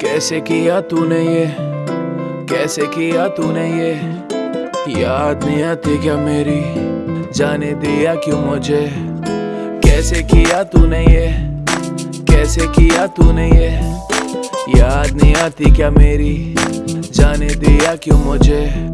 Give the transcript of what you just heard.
कैसे किया तूने ये? कैसे किया तूने ये? याद नहीं आती क्या मेरी? जाने दिया क्यों मुझे? कैसे किया तूने ये? कैसे किया तूने ये? याद नहीं आती क्या मेरी? जाने दिया क्यों मुझे?